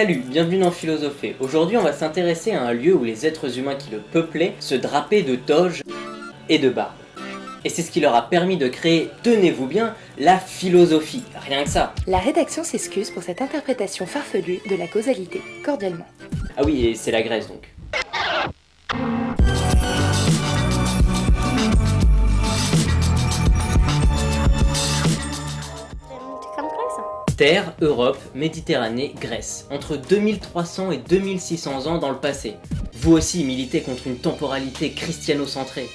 Salut, bienvenue dans Philosophie. Aujourd'hui on va s'intéresser à un lieu où les êtres humains qui le peuplaient se drapaient de toges et de barbe. Et c'est ce qui leur a permis de créer, tenez-vous bien, la philosophie, rien que ça. La rédaction s'excuse pour cette interprétation farfelue de la causalité, cordialement. Ah oui, et c'est la Grèce donc. Terre, Europe, Méditerranée, Grèce. Entre 2300 et 2600 ans dans le passé. Vous aussi militez contre une temporalité christiano-centrée.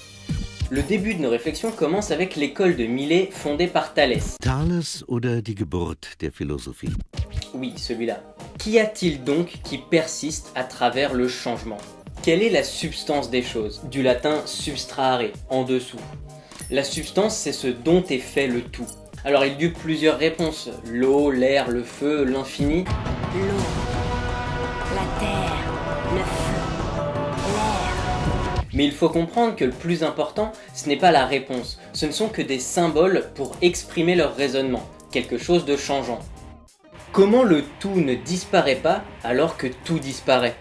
Le début de nos réflexions commence avec l'école de Milet fondée par Thalès. Thales oder die Geburt der Philosophie? Oui, celui-là. Qu'y a-t-il donc qui persiste à travers le changement? Quelle est la substance des choses? Du latin substrahare, en dessous. La substance, c'est ce dont est fait le tout. Alors il y a eu plusieurs réponses, l'eau, l'air, le feu, l'infini. L'eau, la terre, le feu, l'air. Mais il faut comprendre que le plus important, ce n'est pas la réponse, ce ne sont que des symboles pour exprimer leur raisonnement, quelque chose de changeant. Comment le tout ne disparaît pas alors que tout disparaît?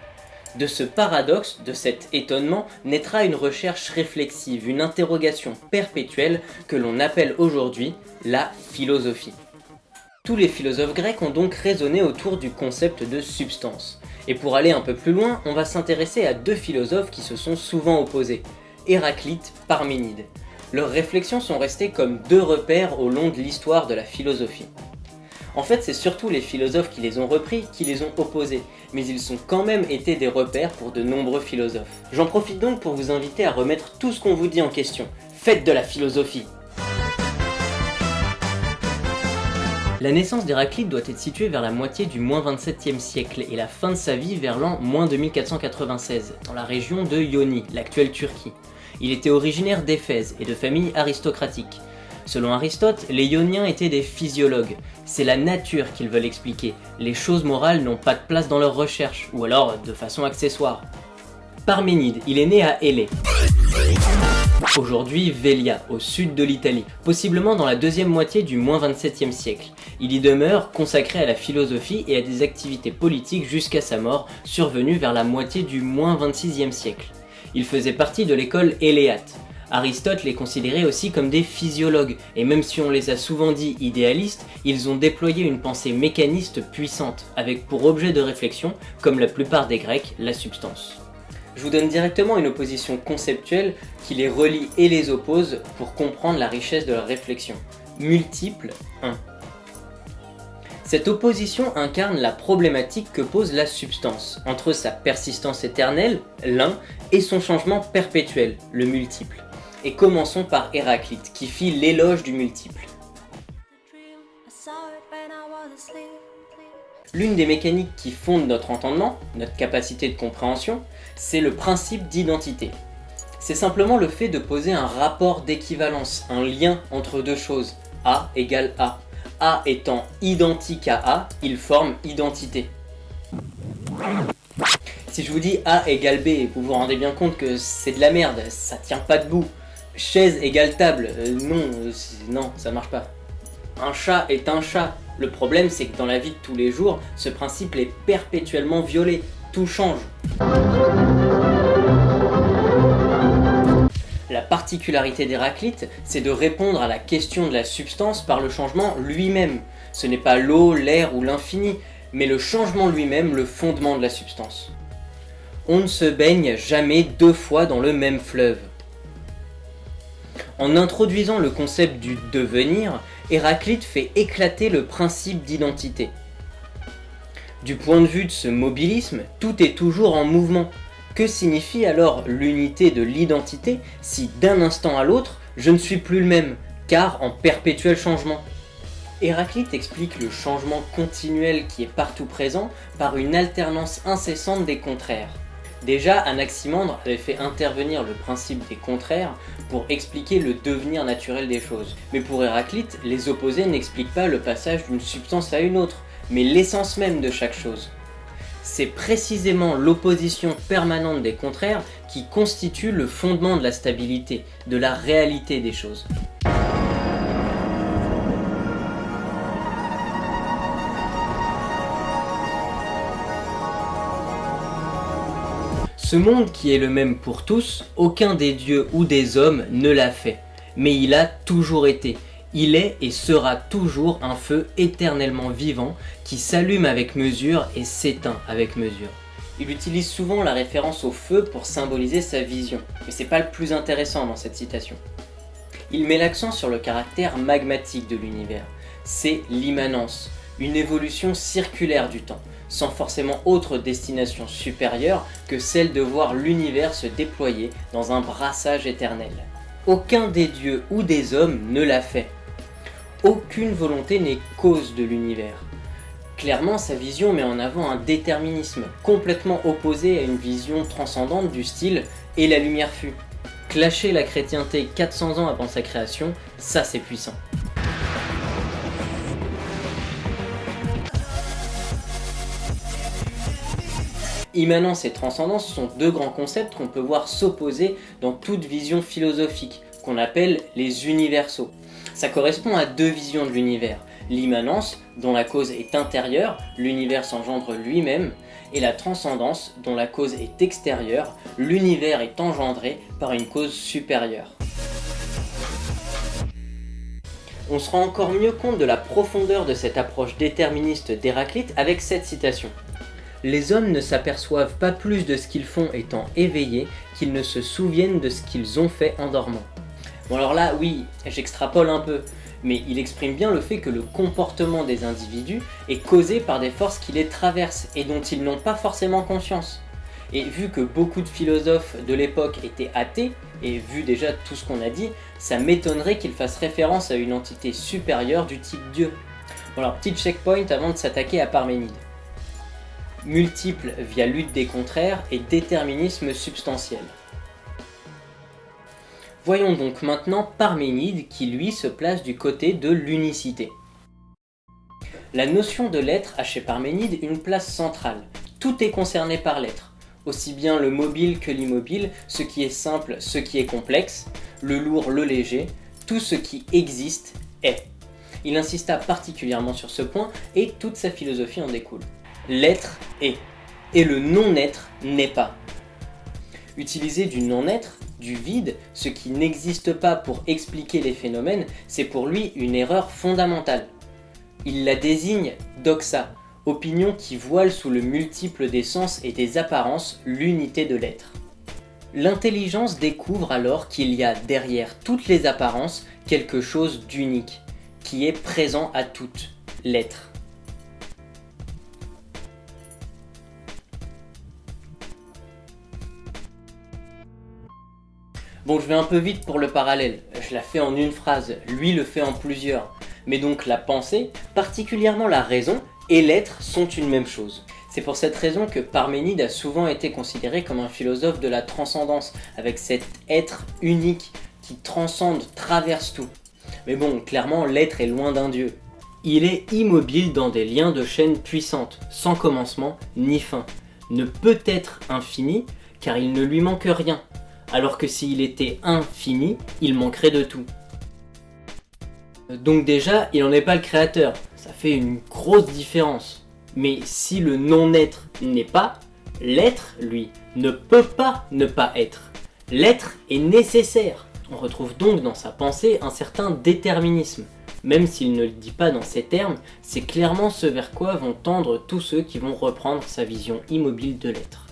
De ce paradoxe, de cet étonnement, naîtra une recherche réflexive, une interrogation perpétuelle que l'on appelle aujourd'hui la philosophie. Tous les philosophes grecs ont donc raisonné autour du concept de substance. Et pour aller un peu plus loin, on va s'intéresser à deux philosophes qui se sont souvent opposés, Héraclite, Parménide. Leurs réflexions sont restées comme deux repères au long de l'histoire de la philosophie. En fait, c'est surtout les philosophes qui les ont repris qui les ont opposés, mais ils ont quand même été des repères pour de nombreux philosophes. J'en profite donc pour vous inviter à remettre tout ce qu'on vous dit en question. Faites de la philosophie La naissance d'Héraclite doit être située vers la moitié du moins 27e siècle et la fin de sa vie vers l'an moins 2496, dans la région de Ioni, l'actuelle Turquie. Il était originaire d'Éphèse et de famille aristocratique. Selon Aristote, les Ioniens étaient des physiologues. C'est la nature qu'ils veulent expliquer. Les choses morales n'ont pas de place dans leurs recherches, ou alors de façon accessoire. Parménide, il est né à Élée. Aujourd'hui Velia, au sud de l'Italie, possiblement dans la deuxième moitié du moins 27e siècle. Il y demeure consacré à la philosophie et à des activités politiques jusqu'à sa mort, survenue vers la moitié du moins 26e siècle. Il faisait partie de l'école éléate. Aristote les considérait aussi comme des physiologues, et même si on les a souvent dit idéalistes, ils ont déployé une pensée mécaniste puissante, avec pour objet de réflexion, comme la plupart des Grecs, la substance. Je vous donne directement une opposition conceptuelle qui les relie et les oppose pour comprendre la richesse de leur réflexion. Multiple 1. Cette opposition incarne la problématique que pose la substance, entre sa persistance éternelle, l'un, et son changement perpétuel, le multiple. Et commençons par Héraclite, qui fit l'éloge du multiple. L'une des mécaniques qui fondent notre entendement, notre capacité de compréhension, c'est le principe d'identité. C'est simplement le fait de poser un rapport d'équivalence, un lien entre deux choses. A égale A. A étant identique à A, il forme identité. Si je vous dis A égale B, vous vous rendez bien compte que c'est de la merde, ça tient pas debout. Chaise égale table, euh, non, euh, non, ça marche pas. Un chat est un chat. Le problème c'est que dans la vie de tous les jours, ce principe est perpétuellement violé. Tout change. La particularité d'Héraclite, c'est de répondre à la question de la substance par le changement lui-même. Ce n'est pas l'eau, l'air ou l'infini, mais le changement lui-même le fondement de la substance. On ne se baigne jamais deux fois dans le même fleuve. En introduisant le concept du devenir, Héraclite fait éclater le principe d'identité. Du point de vue de ce mobilisme, tout est toujours en mouvement. Que signifie alors l'unité de l'identité si d'un instant à l'autre, je ne suis plus le même, car en perpétuel changement? Héraclite explique le changement continuel qui est partout présent par une alternance incessante des contraires. Déjà, Anaximandre avait fait intervenir le principe des contraires pour expliquer le devenir naturel des choses. Mais pour Héraclite, les opposés n'expliquent pas le passage d'une substance à une autre, mais l'essence même de chaque chose. C'est précisément l'opposition permanente des contraires qui constitue le fondement de la stabilité, de la réalité des choses. Ce monde qui est le même pour tous, aucun des dieux ou des hommes ne l'a fait, mais il a toujours été. Il est et sera toujours un feu éternellement vivant qui s'allume avec mesure et s'éteint avec mesure. Il utilise souvent la référence au feu pour symboliser sa vision, mais c'est pas le plus intéressant dans cette citation. Il met l'accent sur le caractère magmatique de l'univers. C'est l'immanence, une évolution circulaire du temps, sans forcément autre destination supérieure que celle de voir l'univers se déployer dans un brassage éternel. Aucun des dieux ou des hommes ne l'a fait. Aucune volonté n'est cause de l'univers. Clairement, sa vision met en avant un déterminisme complètement opposé à une vision transcendante du style « et la lumière fut ». Clasher la chrétienté 400 ans avant sa création, ça c'est puissant. Immanence et transcendance sont deux grands concepts qu'on peut voir s'opposer dans toute vision philosophique, qu'on appelle les universaux. Ça correspond à deux visions de l'univers, l'immanence, dont la cause est intérieure, l'univers s'engendre lui-même, et la transcendance, dont la cause est extérieure, l'univers est engendré par une cause supérieure. On se rend encore mieux compte de la profondeur de cette approche déterministe d'Héraclite avec cette citation les hommes ne s'aperçoivent pas plus de ce qu'ils font étant éveillés qu'ils ne se souviennent de ce qu'ils ont fait en dormant. Bon alors là, oui, j'extrapole un peu, mais il exprime bien le fait que le comportement des individus est causé par des forces qui les traversent et dont ils n'ont pas forcément conscience. Et vu que beaucoup de philosophes de l'époque étaient athées, et vu déjà tout ce qu'on a dit, ça m'étonnerait qu'ils fassent référence à une entité supérieure du type Dieu. Bon alors, petit checkpoint avant de s'attaquer à Parménide multiple via lutte des contraires et déterminisme substantiel. Voyons donc maintenant Parménide qui lui se place du côté de l'unicité. La notion de l'être a chez Parménide une place centrale. Tout est concerné par l'être, aussi bien le mobile que l'immobile, ce qui est simple, ce qui est complexe, le lourd, le léger, tout ce qui existe est. Il insista particulièrement sur ce point et toute sa philosophie en découle l'être est, et le non-être n'est pas. Utiliser du non-être, du vide, ce qui n'existe pas pour expliquer les phénomènes, c'est pour lui une erreur fondamentale. Il la désigne doxa, opinion qui voile sous le multiple des sens et des apparences l'unité de l'être. L'intelligence découvre alors qu'il y a derrière toutes les apparences quelque chose d'unique, qui est présent à toutes, l'être. Bon, je vais un peu vite pour le parallèle, je la fais en une phrase, lui le fait en plusieurs. Mais donc la pensée, particulièrement la raison, et l'être sont une même chose. C'est pour cette raison que Parménide a souvent été considéré comme un philosophe de la transcendance, avec cet être unique qui transcende, traverse tout. Mais bon, clairement, l'être est loin d'un dieu. Il est immobile dans des liens de chaîne puissantes, sans commencement ni fin. Ne peut être infini, car il ne lui manque rien, alors que s'il était infini, il manquerait de tout. Donc déjà, il n'en est pas le créateur, ça fait une grosse différence. Mais si le non-être n'est pas, l'être, lui, ne peut pas ne pas être. L'être est nécessaire. On retrouve donc dans sa pensée un certain déterminisme. Même s'il ne le dit pas dans ces termes, c'est clairement ce vers quoi vont tendre tous ceux qui vont reprendre sa vision immobile de l'être.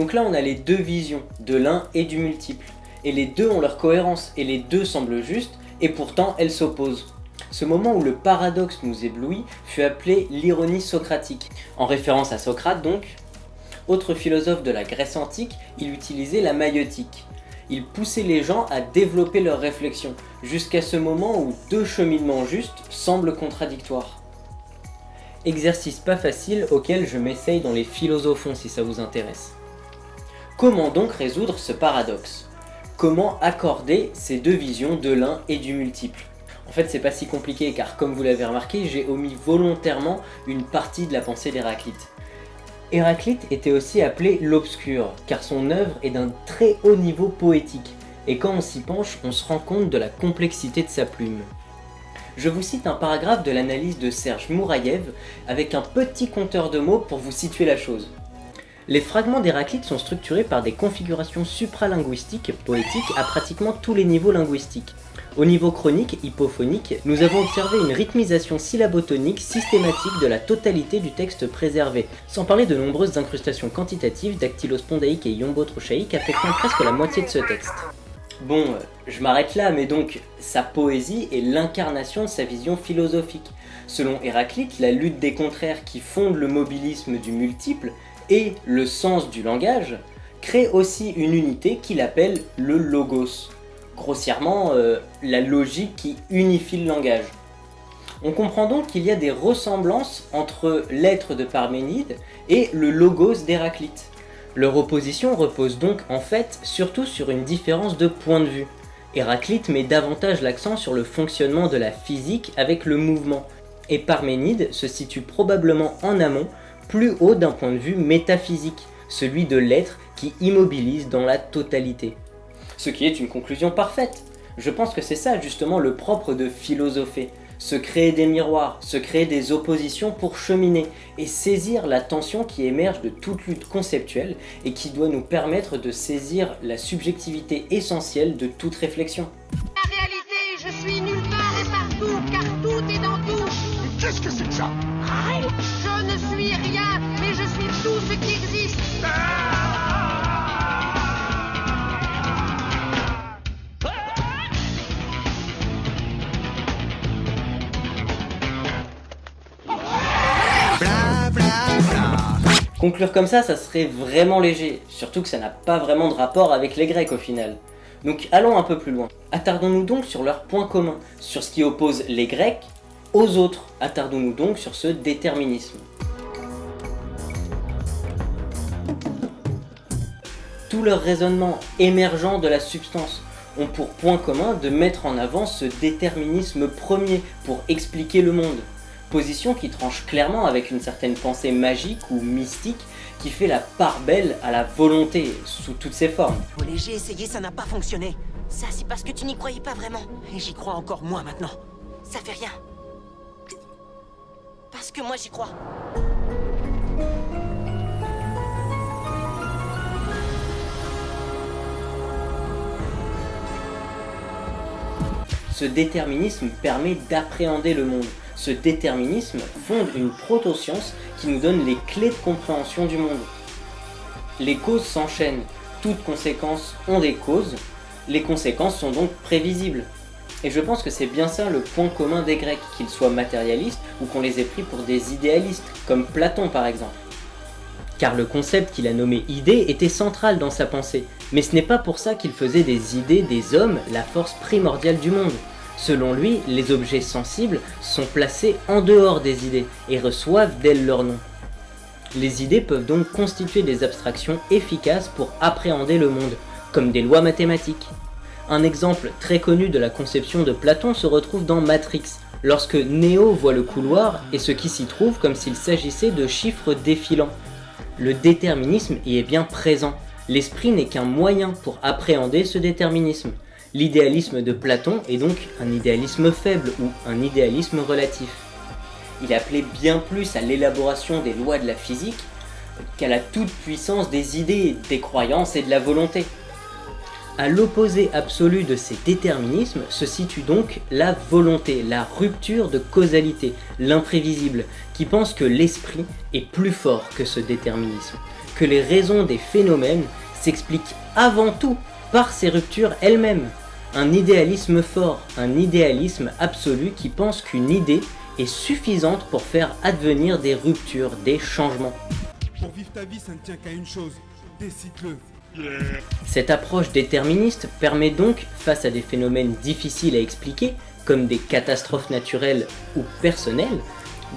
Donc là on a les deux visions, de l'un et du multiple. Et les deux ont leur cohérence, et les deux semblent justes, et pourtant elles s'opposent. Ce moment où le paradoxe nous éblouit fut appelé l'ironie socratique, en référence à Socrate donc. Autre philosophe de la Grèce antique, il utilisait la maïotique. Il poussait les gens à développer leurs réflexions, jusqu'à ce moment où deux cheminements justes semblent contradictoires. Exercice pas facile auquel je m'essaye dans les philosophons si ça vous intéresse. Comment donc résoudre ce paradoxe? Comment accorder ces deux visions de l'un et du multiple? En fait c'est pas si compliqué car comme vous l'avez remarqué, j'ai omis volontairement une partie de la pensée d'Héraclite. Héraclite était aussi appelé l'obscur, car son œuvre est d'un très haut niveau poétique, et quand on s'y penche, on se rend compte de la complexité de sa plume. Je vous cite un paragraphe de l'analyse de Serge Mouraïev avec un petit compteur de mots pour vous situer la chose. Les fragments d'Héraclite sont structurés par des configurations supralinguistiques poétiques à pratiquement tous les niveaux linguistiques. Au niveau chronique, hypophonique, nous avons observé une rythmisation syllabotonique systématique de la totalité du texte préservé, sans parler de nombreuses incrustations quantitatives dactylospondaïques et yombotrochaïques affectant presque la moitié de ce texte. Bon, euh, je m'arrête là, mais donc, sa poésie est l'incarnation de sa vision philosophique. Selon Héraclite, la lutte des contraires qui fonde le mobilisme du multiple et le sens du langage crée aussi une unité qu'il appelle le logos grossièrement euh, la logique qui unifie le langage. On comprend donc qu'il y a des ressemblances entre l'être de Parménide et le logos d'Héraclite. Leur opposition repose donc en fait surtout sur une différence de point de vue. Héraclite met davantage l'accent sur le fonctionnement de la physique avec le mouvement, et Parménide se situe probablement en amont, plus haut d'un point de vue métaphysique, celui de l'être qui immobilise dans la totalité ce qui est une conclusion parfaite. Je pense que c'est ça justement le propre de philosopher, se créer des miroirs, se créer des oppositions pour cheminer et saisir la tension qui émerge de toute lutte conceptuelle et qui doit nous permettre de saisir la subjectivité essentielle de toute réflexion. Conclure comme ça, ça serait vraiment léger, surtout que ça n'a pas vraiment de rapport avec les Grecs au final. Donc allons un peu plus loin. Attardons-nous donc sur leurs points communs, sur ce qui oppose les Grecs aux autres. Attardons-nous donc sur ce déterminisme. Tous leurs raisonnements émergents de la substance ont pour point commun de mettre en avant ce déterminisme premier pour expliquer le monde position qui tranche clairement avec une certaine pensée magique ou mystique qui fait la part belle à la volonté sous toutes ses formes. Olé, j'ai essayé, ça n'a pas fonctionné. Ça, c'est parce que tu n'y croyais pas vraiment. Et j'y crois encore moins maintenant. Ça fait rien. Parce que moi, j'y crois. Ce déterminisme permet d'appréhender le monde, ce déterminisme fonde une proto-science qui nous donne les clés de compréhension du monde. Les causes s'enchaînent, toutes conséquences ont des causes, les conséquences sont donc prévisibles. Et je pense que c'est bien ça le point commun des Grecs, qu'ils soient matérialistes ou qu'on les ait pris pour des idéalistes, comme Platon par exemple. Car le concept qu'il a nommé idée était central dans sa pensée, mais ce n'est pas pour ça qu'il faisait des idées des hommes la force primordiale du monde. Selon lui, les objets sensibles sont placés en dehors des idées et reçoivent d'elles leur nom. Les idées peuvent donc constituer des abstractions efficaces pour appréhender le monde, comme des lois mathématiques. Un exemple très connu de la conception de Platon se retrouve dans Matrix, lorsque Neo voit le couloir et ce qui s'y trouve comme s'il s'agissait de chiffres défilants. Le déterminisme y est bien présent, l'esprit n'est qu'un moyen pour appréhender ce déterminisme. L'idéalisme de Platon est donc un idéalisme faible ou un idéalisme relatif. Il appelait bien plus à l'élaboration des lois de la physique qu'à la toute-puissance des idées, des croyances et de la volonté. À l'opposé absolu de ces déterminismes se situe donc la volonté, la rupture de causalité, l'imprévisible, qui pense que l'esprit est plus fort que ce déterminisme, que les raisons des phénomènes s'expliquent avant tout par ces ruptures elles-mêmes. Un idéalisme fort, un idéalisme absolu qui pense qu'une idée est suffisante pour faire advenir des ruptures, des changements. Pour vivre ta vie, ça ne tient qu'à une chose. Décide-le. Cette approche déterministe permet donc, face à des phénomènes difficiles à expliquer, comme des catastrophes naturelles ou personnelles,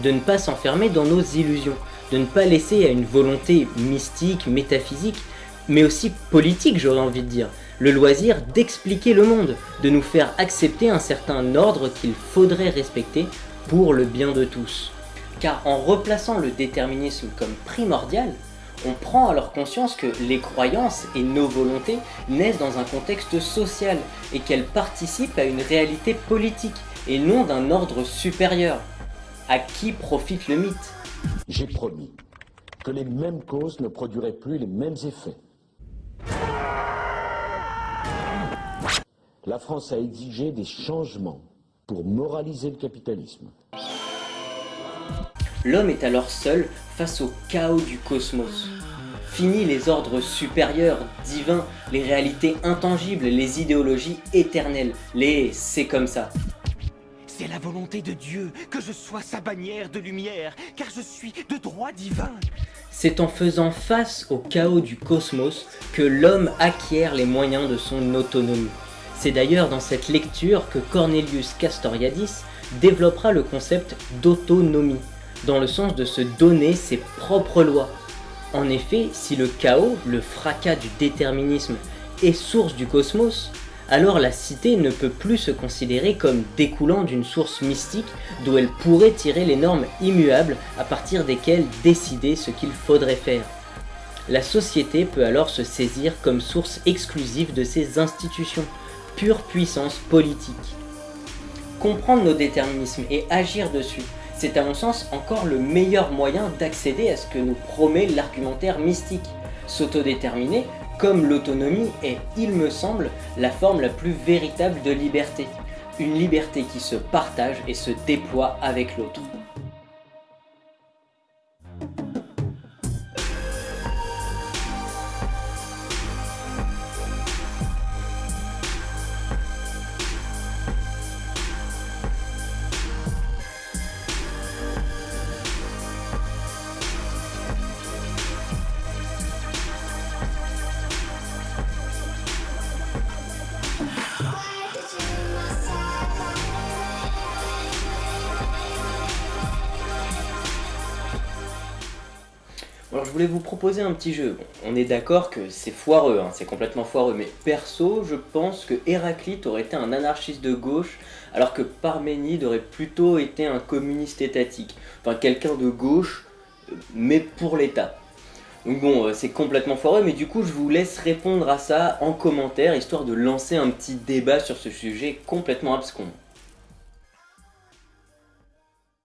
de ne pas s'enfermer dans nos illusions, de ne pas laisser à une volonté mystique, métaphysique, mais aussi politique j'aurais envie de dire, le loisir d'expliquer le monde, de nous faire accepter un certain ordre qu'il faudrait respecter pour le bien de tous. Car en replaçant le déterminisme comme primordial, on prend alors conscience que les croyances et nos volontés naissent dans un contexte social et qu'elles participent à une réalité politique et non d'un ordre supérieur. À qui profite le mythe? J'ai promis que les mêmes causes ne produiraient plus les mêmes effets. La France a exigé des changements pour moraliser le capitalisme. L'homme est alors seul face au chaos du cosmos. Fini les ordres supérieurs, divins, les réalités intangibles, les idéologies éternelles, les c'est comme ça. C'est la volonté de Dieu que je sois sa bannière de lumière, car je suis de droit divin. C'est en faisant face au chaos du cosmos que l'homme acquiert les moyens de son autonomie. C'est d'ailleurs dans cette lecture que Cornelius Castoriadis développera le concept d'autonomie, dans le sens de se donner ses propres lois. En effet, si le chaos, le fracas du déterminisme, est source du cosmos, alors la cité ne peut plus se considérer comme découlant d'une source mystique d'où elle pourrait tirer les normes immuables à partir desquelles décider ce qu'il faudrait faire. La société peut alors se saisir comme source exclusive de ses institutions, pure puissance politique. Comprendre nos déterminismes et agir dessus, c'est à mon sens encore le meilleur moyen d'accéder à ce que nous promet l'argumentaire mystique. S'autodéterminer, comme l'autonomie, est, il me semble, la forme la plus véritable de liberté. Une liberté qui se partage et se déploie avec l'autre. Voulais vous proposer un petit jeu. On est d'accord que c'est foireux, hein, c'est complètement foireux, mais perso, je pense que Héraclite aurait été un anarchiste de gauche, alors que Parménide aurait plutôt été un communiste étatique. Enfin, quelqu'un de gauche, euh, mais pour l'État. Donc bon, euh, c'est complètement foireux, mais du coup, je vous laisse répondre à ça en commentaire, histoire de lancer un petit débat sur ce sujet complètement abscon.